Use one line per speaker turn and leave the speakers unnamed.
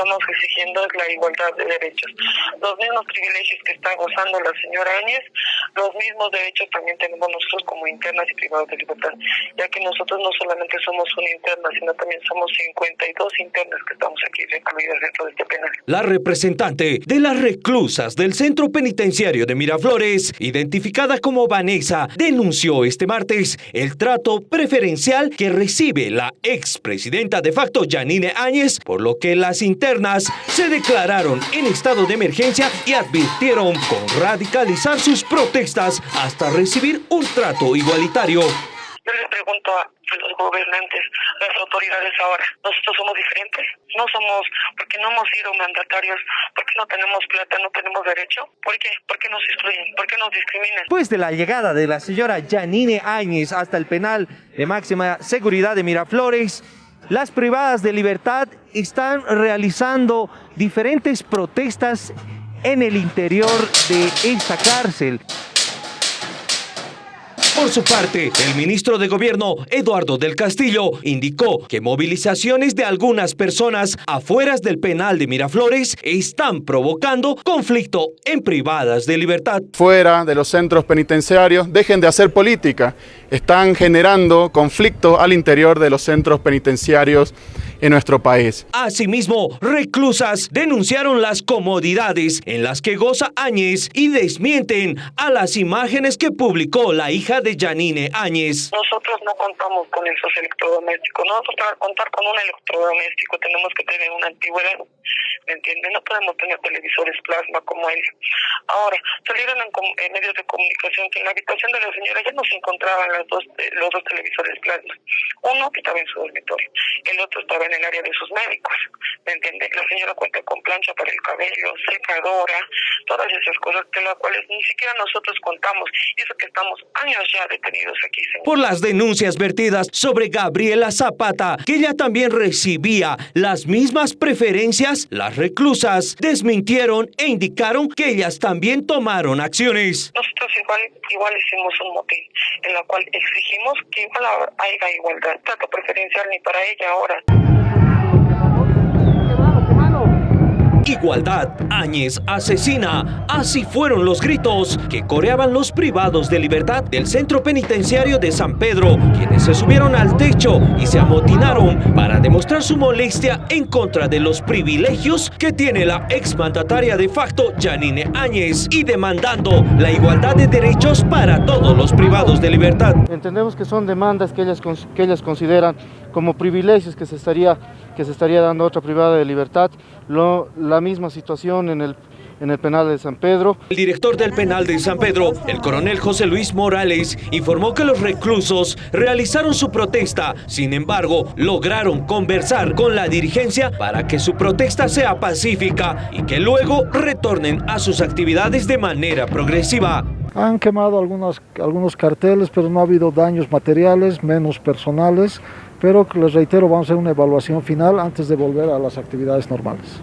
estamos exigiendo es la igualdad de derechos. Los mismos privilegios que está gozando la señora Áñez, los mismos derechos también tenemos nosotros como internas y privados de libertad, ya que nosotros no solamente somos una interna, sino también somos 52 internas que estamos aquí recluidas dentro de este penal.
La representante de las reclusas del centro penitenciario de Miraflores, identificada como Vanessa, denunció este martes el trato preferencial que recibe la expresidenta de facto Janine Áñez, por lo que las internas se declararon en estado de emergencia y advirtieron con radicalizar sus protestas hasta recibir un trato igualitario.
Yo les pregunto a los gobernantes, las autoridades ahora, ¿nosotros somos diferentes? No somos, porque no hemos sido mandatarios, porque no tenemos plata, no tenemos derecho. ¿Por qué? ¿Por qué nos excluyen? ¿Por qué nos discriminan?
Después de la llegada de la señora Janine Áñez hasta el penal de máxima seguridad de Miraflores, las privadas de libertad están realizando diferentes protestas en el interior de esta cárcel.
Por su parte, el ministro de Gobierno, Eduardo del Castillo, indicó que movilizaciones de algunas personas afueras del penal de Miraflores están provocando conflicto en privadas de libertad.
Fuera de los centros penitenciarios, dejen de hacer política. Están generando conflicto al interior de los centros penitenciarios en nuestro país.
Asimismo, reclusas denunciaron las comodidades en las que goza Áñez y desmienten a las imágenes que publicó la hija de Janine Áñez.
Nosotros no contamos con esos electrodomésticos. Nosotros para contar con un electrodoméstico tenemos que tener una antigüedad. ¿Me entienden? No podemos tener televisores plasma como él. Ahora, salieron en, en, medios de comunicación que en la habitación de la señora ya no se encontraban los dos, los dos televisores plasma. Uno que estaba en su dormitorio, el otro estaba en el área de sus médicos. ¿Me entiende? La señora cuenta con plancha para el cabello, secadora, todas esas cosas de las cuales ni siquiera nosotros contamos. Y eso que estamos años ya detenidos aquí. Señor.
Por las denuncias vertidas sobre Gabriela Zapata, que ella también recibía las mismas preferencias, las reclusas desmintieron e indicaron que ellas también tomaron acciones.
Nosotros igual, igual hicimos un motín en la cual exigimos que igual haya igualdad, trato preferencial ni para ella ahora.
Igualdad, Áñez asesina. Así fueron los gritos que coreaban los privados de libertad del centro penitenciario de San Pedro, quienes se subieron al techo y se amotinaron para demostrar su molestia en contra de los privilegios que tiene la exmandataria de facto Janine Áñez y demandando la igualdad de derechos para todos los privados de libertad.
Entendemos que son demandas que ellas, que ellas consideran como privilegios que se estaría, que se estaría dando otra privada de libertad. La misma situación en el, en el penal de San Pedro.
El director del penal de San Pedro, el coronel José Luis Morales, informó que los reclusos realizaron su protesta, sin embargo, lograron conversar con la dirigencia para que su protesta sea pacífica y que luego retornen a sus actividades de manera progresiva.
Han quemado algunos, algunos carteles, pero no ha habido daños materiales, menos personales, pero les reitero, vamos a hacer una evaluación final antes de volver a las actividades normales.